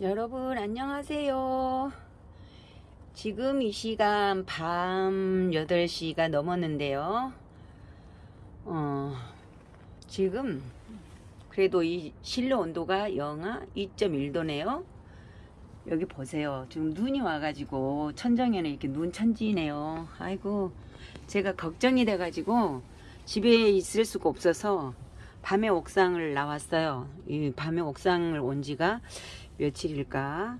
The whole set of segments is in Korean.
여러분 안녕하세요. 지금 이 시간 밤 8시가 넘었는데요. 어, 지금 그래도 이 실내 온도가 영하 2.1도네요. 여기 보세요. 지금 눈이 와가지고 천정에는 이렇게 눈 천지네요. 아이고 제가 걱정이 돼 가지고 집에 있을 수가 없어서 밤에 옥상을 나왔어요. 이 밤에 옥상을 온 지가 며칠일까?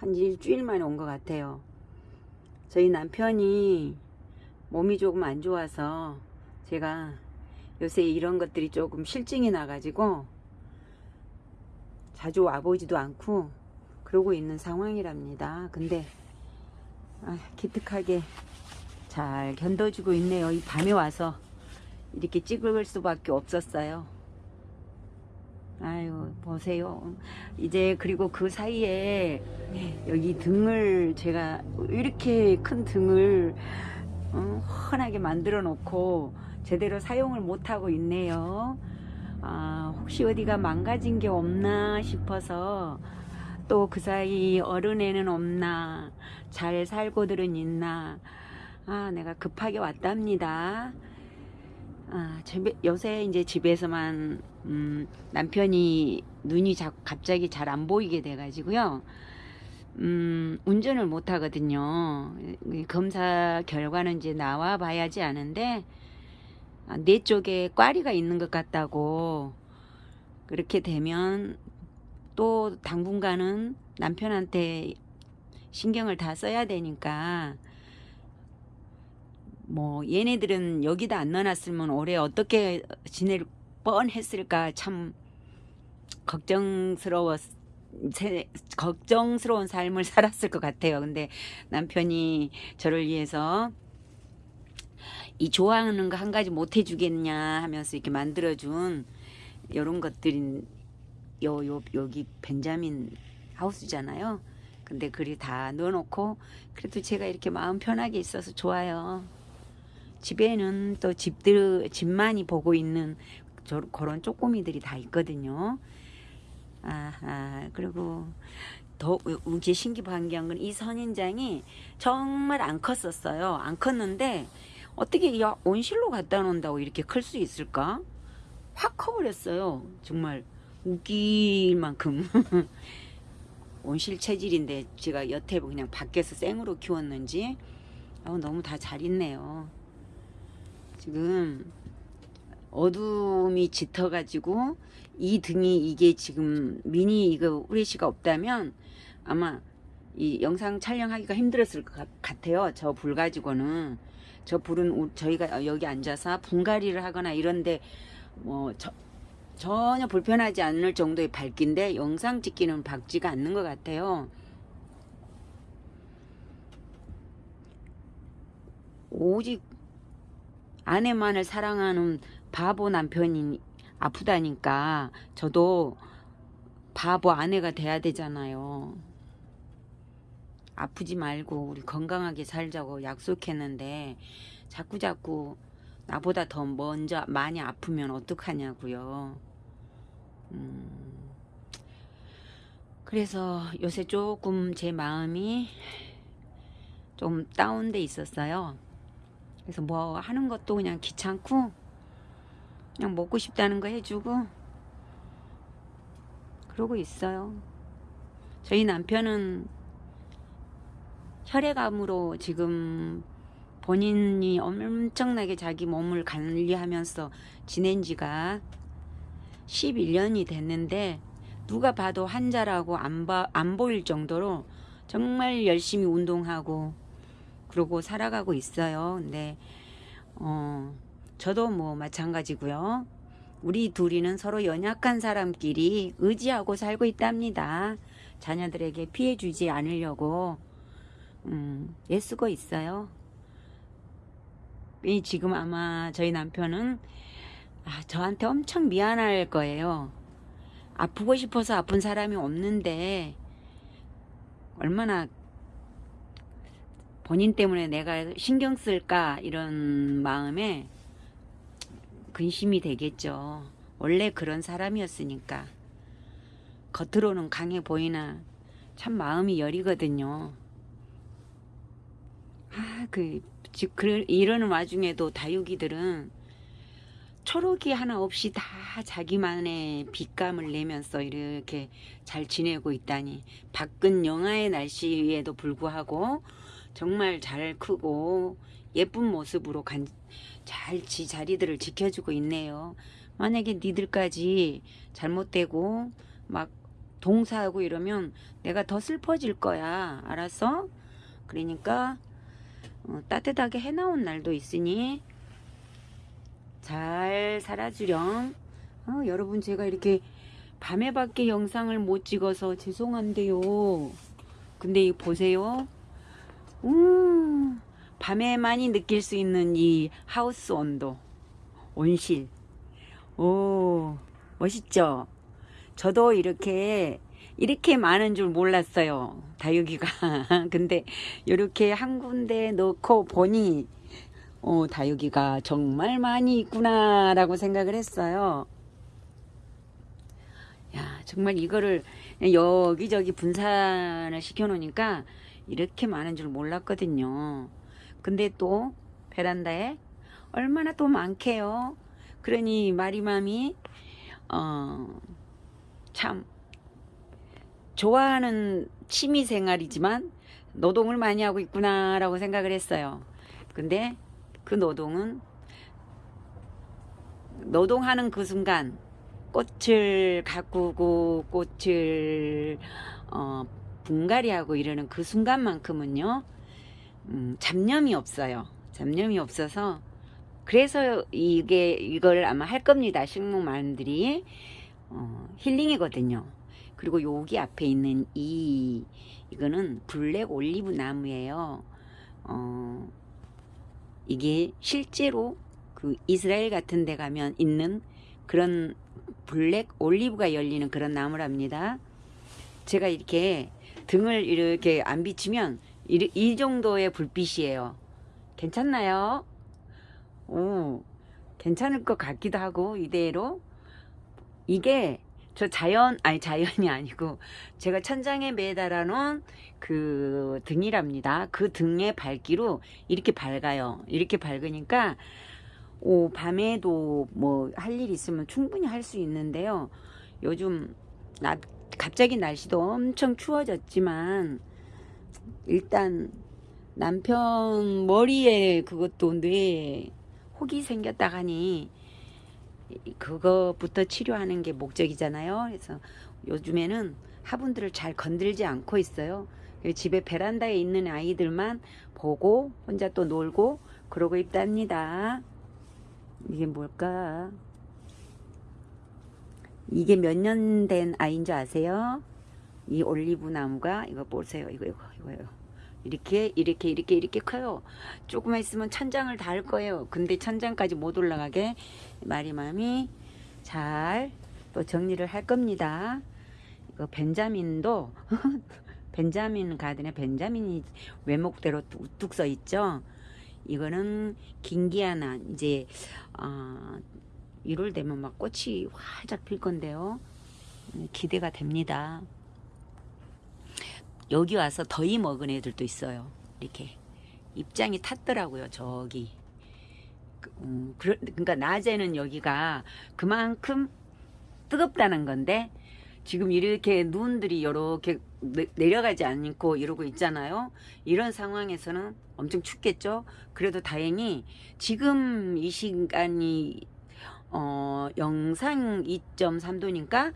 한 일주일 만에 온 것 같아요. 저희 남편이 몸이 조금 안 좋아서 제가 요새 이런 것들이 조금 실증이 나가지고 자주 와보지도 않고 그러고 있는 상황이랍니다. 근데 아, 기특하게 잘 견뎌주고 있네요. 이 밤에 와서 이렇게 찍을 수밖에 없었어요. 아유 보세요. 이제 그리고 그 사이에 여기 등을 제가 이렇게 큰 등을 어, 훤하게 만들어 놓고 제대로 사용을 못하고 있네요. 아, 혹시 어디가 망가진 게 없나 싶어서 또 그 사이 어른애는 없나 잘 살고들은 있나 아 내가 급하게 왔답니다. 아, 집에, 요새 이제 집에서만 음, 남편이 눈이 자, 갑자기 잘 안 보이게 돼가지고요. 음, 운전을 못 하거든요. 검사 결과는 이제 나와 봐야지 아는데 아, 뇌 쪽에 꽈리가 있는 것 같다고 그렇게 되면 또 당분간은 남편한테 신경을 다 써야 되니까 뭐 얘네들은 여기다 안 넣어놨으면 올해 어떻게 지낼 뻔했을까 참 걱정스러웠 세, 걱정스러운 삶을 살았을 것 같아요. 근데 남편이 저를 위해서 이 좋아하는 거 한 가지 못 해주겠냐 하면서 이렇게 만들어준 이런 것들인 요, 요, 여기 벤자민 하우스잖아요. 근데 그리 다 넣어놓고 그래도 제가 이렇게 마음 편하게 있어서 좋아요. 집에는 또 집들 집만이 보고 있는 저, 그런 쪼꼬미들이 다 있거든요. 아, 그리고 더 우게 신기반기한 건 이 선인장이 정말 안 컸었어요. 안 컸는데 어떻게 야 온실로 갖다 놓는다고 이렇게 클 수 있을까? 확 커버렸어요. 정말 웃길 만큼 온실 체질인데 제가 여태 그냥 밖에서 생으로 키웠는지 어, 너무 다 잘 있네요. 지금 어둠이 짙어가지고 이 등이 이게 지금 미니 이거 후레쉬가 없다면 아마 이 영상 촬영하기가 힘들었을 것 같아요. 저 불 가지고는 저 불은 저희가 여기 앉아서 분갈이를 하거나 이런데 뭐 저, 전혀 불편하지 않을 정도의 밝기인데 영상 찍기는 밝지가 않는 것 같아요. 오직 아내만을 사랑하는 바보 남편이 아프다니까 저도 바보 아내가 돼야 되잖아요. 아프지 말고 우리 건강하게 살자고 약속했는데 자꾸 자꾸 나보다 더 먼저 많이 아프면 어떡하냐고요. 음, 그래서 요새 조금 제 마음이 좀 다운돼 있었어요. 그래서 뭐 하는 것도 그냥 귀찮고 그냥 먹고 싶다는 거 해주고 그러고 있어요. 저희 남편은 혈액암으로 지금 본인이 엄청나게 자기 몸을 관리하면서 지낸 지가 11년이 됐는데 누가 봐도 환자라고 안, 봐, 안 보일 정도로 정말 열심히 운동하고 그러고 살아가고 있어요. 근데 어 저도 뭐 마찬가지고요. 우리 둘이는 서로 연약한 사람끼리 의지하고 살고 있답니다. 자녀들에게 피해 주지 않으려고 음, 애쓰고 있어요. 지금 아마 저희 남편은 아, 저한테 엄청 미안할 거예요. 아프고 싶어서 아픈 사람이 없는데 얼마나 본인 때문에 내가 신경 쓸까 이런 마음에 근심이 되겠죠. 원래 그런 사람이었으니까. 겉으로는 강해 보이나 참 마음이 여리거든요. 아, 그, 즉, 그, 이러는 와중에도 다육이들은 초록이 하나 없이 다 자기만의 빛감을 내면서 이렇게 잘 지내고 있다니. 밖은 영하의 날씨에도 불구하고 정말 잘 크고 예쁜 모습으로 간, 잘 지 자리들을 지켜주고 있네요. 만약에 니들까지 잘못되고 막 동사하고 이러면 내가 더 슬퍼질 거야. 알았어? 그러니까 어, 따뜻하게 해나온 날도 있으니 잘 살아주렴. 어, 여러분 제가 이렇게 밤에 밖에 영상을 못 찍어서 죄송한데요. 근데 이 보세요. 음, 밤에만이 느낄 수 있는 이 하우스 온도, 온실. 오, 멋있죠? 저도 이렇게 이렇게 많은 줄 몰랐어요. 다육이가. 근데 이렇게 한 군데 넣고 보니 어, 다육이가 정말 많이 있구나 라고 생각을 했어요. 야, 정말 이거를 여기저기 분산을 시켜 놓으니까 이렇게 많은 줄 몰랐거든요. 근데 또 베란다에 얼마나 또 많게요. 그러니 마리맘이 어, 참 좋아하는 취미 생활이지만 노동을 많이 하고 있구나 라고 생각을 했어요. 근데 그 노동은 노동하는 그 순간 꽃을 가꾸고 꽃을 어, 분갈이하고 이러는 그 순간만큼은요 음, 잡념이 없어요. 잡념이 없어서 그래서 이게 이걸 아마 할 겁니다. 식목마름들이 어, 힐링이거든요. 그리고 여기 앞에 있는 이 이거는 black 올리브 나무예요. 어, 이게 실제로 그 이스라엘 같은 데 가면 있는 그런 black 올리브가 열리는 그런 나무랍니다. 제가 이렇게 등을 이렇게 안 비치면 이, 이 정도의 불빛이에요. 괜찮나요? 오, 괜찮을 것 같기도 하고 이대로 이게 저 자연 아니 자연이 아니고 제가 천장에 매달아 놓은 그 등이랍니다. 그 등의 밝기로 이렇게 밝아요. 이렇게 밝으니까 오 밤에도 뭐 할 일 있으면 충분히 할 수 있는데요. 요즘 나 갑자기 날씨도 엄청 추워졌지만 일단 남편 머리에 그것도 뇌에 혹이 생겼다 하니 그거부터 치료하는 게 목적이잖아요. 그래서 요즘에는 화분들을 잘 건들지 않고 있어요. 집에 베란다에 있는 아이들만 보고 혼자 또 놀고 그러고 있답니다. 이게 뭘까? 이게 몇 년 된 아이인 줄 아세요? 이 올리브 나무가 이거 보세요. 이거 이거 이거요. 이렇게 이렇게 이렇게 이렇게 커요. 조금만 있으면 천장을 닿을 거예요. 근데 천장까지 못 올라가게 마리맘이 잘 또 정리를 할 겁니다. 이거 벤자민도 벤자민 가든에 벤자민이 외목대로 우뚝 써 있죠. 이거는 긴기아나 이제 어, 1월 되면 막 꽃이 활짝 필 건데요. 기대가 됩니다. 여기 와서 더위 먹은 애들도 있어요. 이렇게 입장이 탔더라고요. 저기. 음, 그러니까 낮에는 여기가 그만큼 뜨겁다는 건데 지금 이렇게 눈들이 이렇게 내려가지 않고 이러고 있잖아요. 이런 상황에서는 엄청 춥겠죠. 그래도 다행히 지금 이 시간이 어, 영상 2.3도니까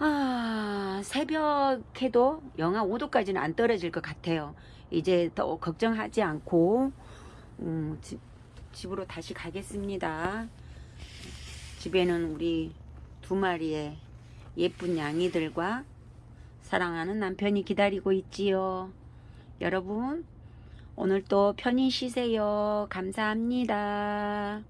아, 새벽에도 영하 5도까지는 안 떨어질 것 같아요. 이제 더 걱정하지 않고 음, 집, 집으로 다시 가겠습니다. 집에는 우리 두 마리의 예쁜 양이들과 사랑하는 남편이 기다리고 있지요. 여러분 오늘도 편히 쉬세요. 감사합니다.